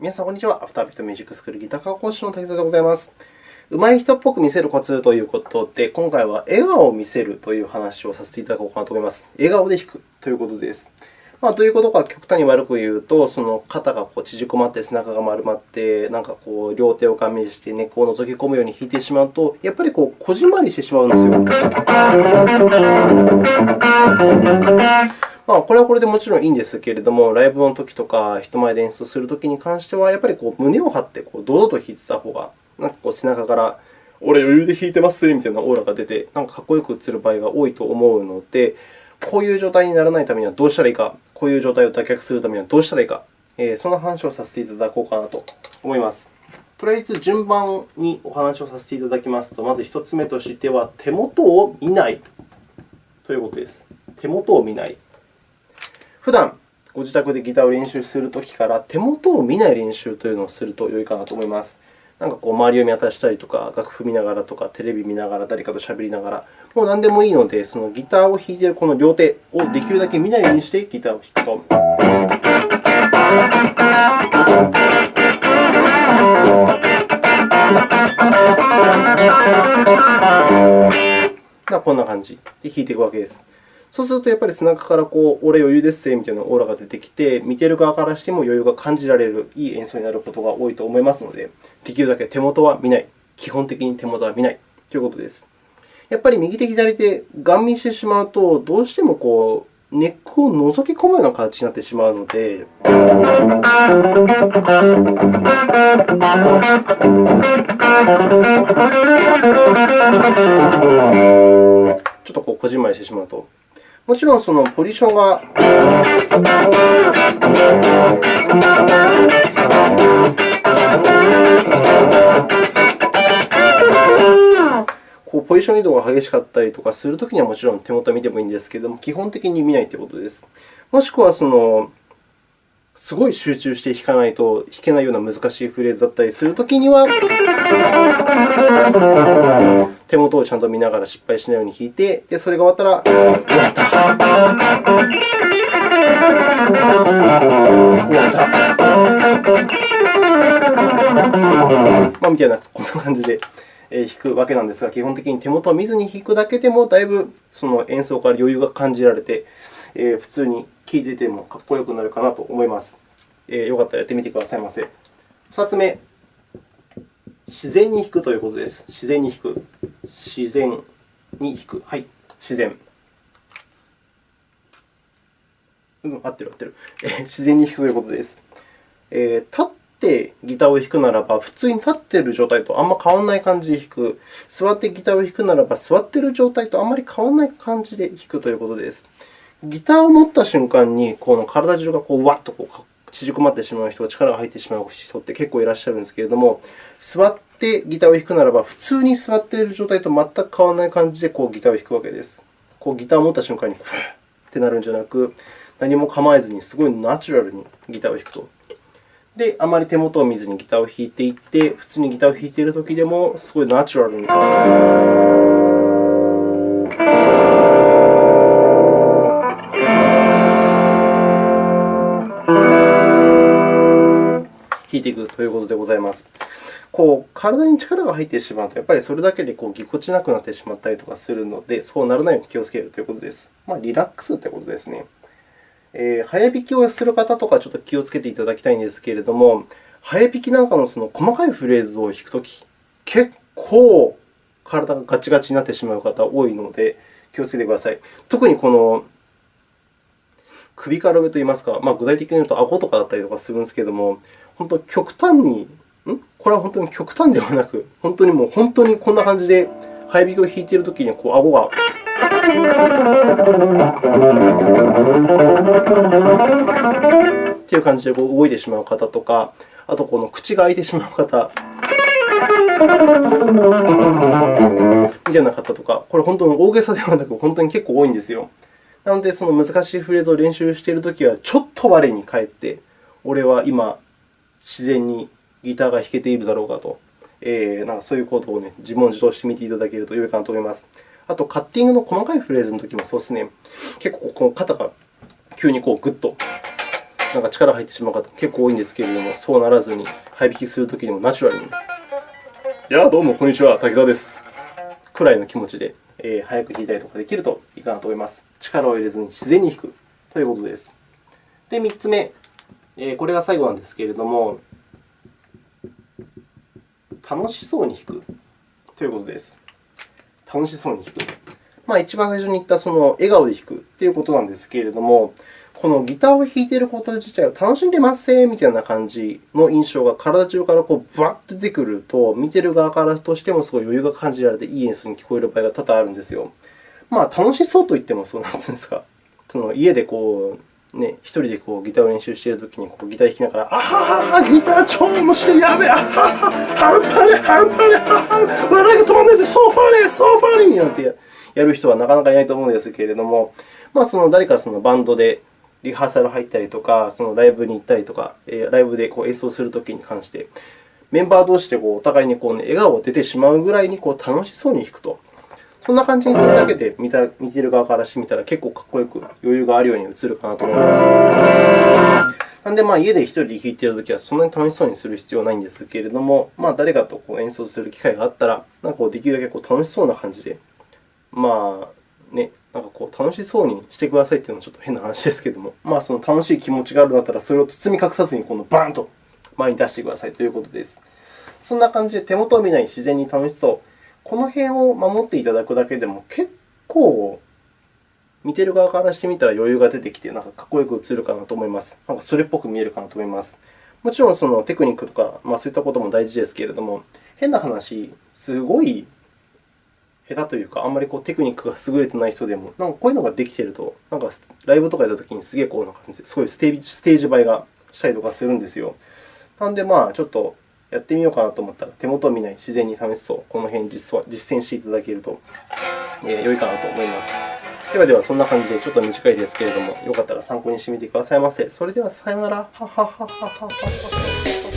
皆さん、こんにちは。アフタービートミュージックスクールギター科講師の滝沢でございます。上手い人っぽく見せるコツということで、今回は笑顔を見せるという話をさせていただこうかなと思います。笑顔で弾くということです。まあ、どういうことか極端に悪く言うと、その肩がこう縮こまって、背中が丸まって、なんかこう両手を顔面して根っこを覗き込むように弾いてしまうと、やっぱりこうこじんまりしてしまうんですよ。まあ、これはこれでもちろんいいんですけれども、ライブの時とか、人前で演奏するときに関しては、やっぱりこう胸を張ってこう堂々と弾いてた方が、なんかこう背中から、俺、余裕で弾いてますみたいなオーラが出て、なんかかっこよく映る場合が多いと思うので、こういう状態にならないためにはどうしたらいいか、こういう状態を脱却するためにはどうしたらいいか、えー、その話をさせていただこうかなと思います。とりあえず順番にお話をさせていただきますと、まず1つ目としては、手元を見ないということです。手元を見ない。普段ご自宅でギターを練習するときから手元を見ない練習というのをすると良いかなと思います。なんかこう周りを見渡したりとか、楽譜見ながらとか、テレビ見ながら、誰かとしゃべりながら、もう何でもいいので、そのギターを弾いているこの両手をできるだけ見ないようにしてギターを弾くと。こんな感じで弾いていくわけです。そうすると、やっぱり背中からこう、俺余裕ですぜみたいなオーラが出てきて、見てる側からしても余裕が感じられる、いい演奏になることが多いと思いますので、できるだけ手元は見ない。基本的に手元は見ないということです。やっぱり右手、左手、ガン見してしまうと、どうしてもこうネックを覗き込むような形になってしまうので、ちょっとこうこじんまりしてしまうともちろんそのポジションがこうポジション移動が激しかったりとかするときにはもちろん手元を見てもいいんですけれども、基本的に見ないということです。もしくはそのすごい集中して弾かないと弾けないような難しいフレーズだったりするときには、手元をちゃんと見ながら失敗しないように弾いて、でそれが終わったら、終わった。終わった。まあ、みたいな、こんな感じで弾くわけなんですが、基本的に手元を見ずに弾くだけでも、だいぶその演奏から余裕が感じられて、普通に聴いててもかっこよくなるかなと思います。よかったらやってみてくださいませ。2つ目、自然に弾くということです。自然に弾く。自然に弾く。はい、自然。うん、合ってる、合ってる。自然に弾くということです。えー、立ってギターを弾くならば、普通に立っている状態とあんま変わらない感じで弾く。座ってギターを弾くならば、座っている状態とあんまり変わらない感じで弾くということです。ギターを持った瞬間に、この体中がこうわっとこう縮こまってしまう人、力が入ってしまう人って結構いらっしゃるんですけれども、座ってギターを弾くならば、普通に座っている状態と全く変わらない感じでこうギターを弾くわけです。こうギターを持った瞬間にふってなるんじゃなく、何も構えずにすごいナチュラルにギターを弾くと。で、あまり手元を見ずにギターを弾いていって、普通にギターを弾いているときでも、すごいナチュラルに。いていくということでございます。こう体に力が入ってしまうと、やっぱりそれだけでこうぎこちなくなってしまったりとかするので、そうならないように気をつけるということです。まあ、リラックスということですね。えー、早弾きをする方とかちょっと気をつけていただきたいんですけれども、早弾きなんかのその細かいフレーズを弾くとき、結構体がガチガチになってしまう方多いので、気をつけてください。特にこの首から上といいますか、まあ、具体的に言うと顎とかだったりとかするんですけれども、本当極端に、ん？これは本当に極端ではなく、本当にもう本当にこんな感じで、早弾きを弾いているときにこう顎が。という感じでこう動いてしまう方とか、あとこの口が開いてしまう方。みたいな方とか、これ本当に大げさではなく、本当に結構多いんですよ。なので、その難しいフレーズを練習しているときは、ちょっと我に返って、俺は今、自然にギターが弾けているだろうかと、えー、なんかそういうことを、ね、自問自答してみていただけると良いかなと思います。あと、カッティングの細かいフレーズのときもそうですね。結構この肩が急にこうグッとなんか力入ってしまう方結構多いんですけれども、そうならずに、早弾きするときにもナチュラルに、いや、どうもこんにちは、滝沢です。くらいの気持ちで、えー、早く弾いたりとかできるといいかなと思います。力を入れずに自然に弾くということです。で、3つ目、えー、これが最後なんですけれども、楽しそうに弾くということです。楽しそうに弾く。まあ、一番最初に言ったその笑顔で弾くということなんですけれども、このギターを弾いていること自体を楽しんでますみたいな感じの印象が体中からこうブワッと出てくると、見ている側からとしてもすごい余裕が感じられて、いい演奏に聞こえる場合が多々あるんですよ。まあ、楽しそうと言ってもそうなんですか。その家でこうね、一人でこうギターを練習しているときにこうギター弾きながら、あははギター超面白い、やべえ、あはは半端ね、半端ね、はは笑いが止まんないぜ、ソファーね、ソファーになんてやる人はなかなかいないと思うんですけれども、まあ、その誰かそのバンドでリハーサル入ったりとか、そのライブに行ったりとか、ライブでこう演奏するときに関して、メンバー同士でこうお互いにこう、ね、笑顔が出てしまうぐらいにこう楽しそうに弾くと。そんな感じにするだけで見た見ている側からしてみたら結構かっこよく余裕があるように映るかなと思います。なので、まあ、家で1人で弾いているときはそんなに楽しそうにする必要はないんですけれども、まあ、誰かとこう演奏する機会があったら、なんかこうできるだけこう楽しそうな感じで、まあね、なんかこう楽しそうにしてくださいというのはちょっと変な話ですけれども、まあ、その楽しい気持ちがあるんだったら、それを包み隠さずにこのバーンと前に出してくださいということです。そんな感じで手元を見ない自然に楽しそう。この辺を守っていただくだけでも結構見ている側からしてみたら余裕が出てきて、なんかかっこよく映るかなと思います。なんかそれっぽく見えるかなと思います。もちろんそのテクニックとか、まあ、そういったことも大事ですけれども、変な話、すごい下手というか、あんまりこうテクニックが優れてない人でも、なんかこういうのができていると、なんかライブとかやったときにすげえこうな感じで、すごいステージステージ映えがしたりとかするんですよ。なので、まあ、ちょっとやってみようかなと思ったら、手元を見ない、自然に試すと、この辺実実践していただけると、え、良いかなと思います。ではでは、そんな感じでちょっと短いですけれども、よかったら参考にしてみてくださいませ。それでは、さようなら。はははははは。